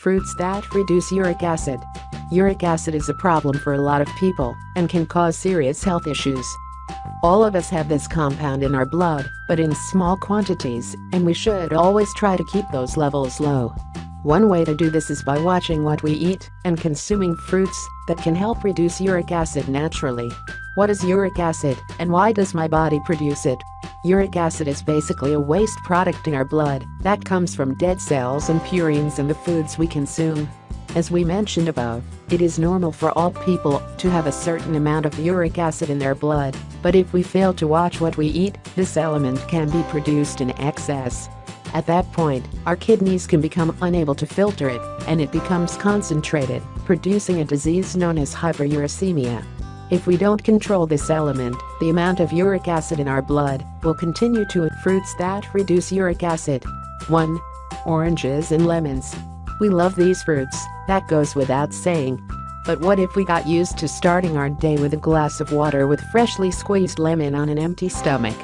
Fruits that reduce uric acid. Uric acid is a problem for a lot of people and can cause serious health issues. All of us have this compound in our blood, but in small quantities, and we should always try to keep those levels low. One way to do this is by watching what we eat and consuming fruits that can help reduce uric acid naturally. What is uric acid and why does my body produce it? Uric acid is basically a waste product in our blood that comes from dead cells and purines in the foods we consume. As we mentioned above, it is normal for all people to have a certain amount of uric acid in their blood, but if we fail to watch what we eat, this element can be produced in excess. At that point, our kidneys can become unable to filter it, and it becomes concentrated, producing a disease known as hyperuricemia. If we don't control this element, the amount of uric acid in our blood will continue to eat fruits that reduce uric acid. 1. Oranges and lemons. We love these fruits, that goes without saying. But what if we got used to starting our day with a glass of water with freshly squeezed lemon on an empty stomach?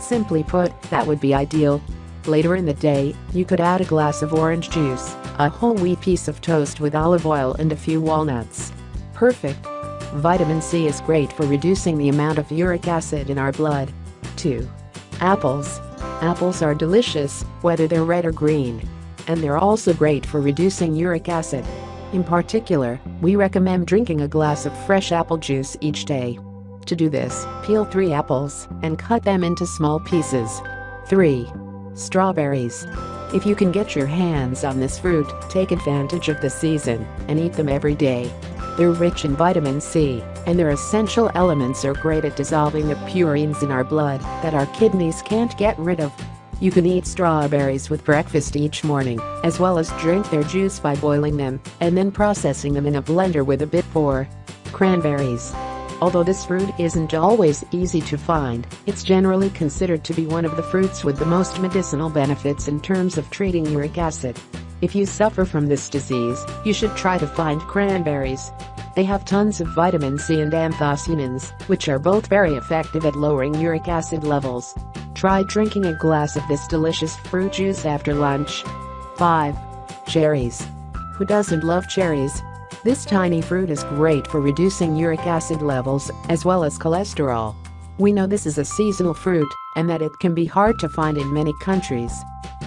Simply put, that would be ideal. Later in the day, you could add a glass of orange juice, a whole wheat piece of toast with olive oil and a few walnuts. Perfect. Vitamin C is great for reducing the amount of uric acid in our blood. 2. Apples. Apples are delicious, whether they're red or green. And they're also great for reducing uric acid. In particular, we recommend drinking a glass of fresh apple juice each day. To do this, peel 3 apples and cut them into small pieces. 3. Strawberries. If you can get your hands on this fruit, take advantage of the season and eat them every day. They're rich in vitamin C, and their essential elements are great at dissolving the purines in our blood that our kidneys can't get rid of. You can eat strawberries with breakfast each morning, as well as drink their juice by boiling them and then processing them in a blender with a bit pour. Cranberries. Although this fruit isn't always easy to find, it's generally considered to be one of the fruits with the most medicinal benefits in terms of treating uric acid. If you suffer from this disease, you should try to find cranberries. They have tons of vitamin C and anthocyanins, which are both very effective at lowering uric acid levels. Try drinking a glass of this delicious fruit juice after lunch. 5. Cherries. Who doesn't love cherries? This tiny fruit is great for reducing uric acid levels as well as cholesterol. We know this is a seasonal fruit and that it can be hard to find in many countries.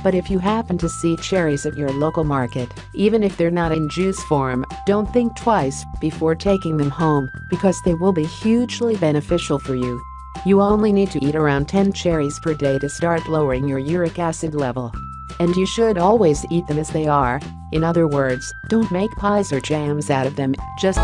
But if you happen to see cherries at your local market, even if they're not in juice form, don't think twice before taking them home because they will be hugely beneficial for you. You only need to eat around 10 cherries per day to start lowering your uric acid level. And you should always eat them as they are. In other words, don't make pies or jams out of them, just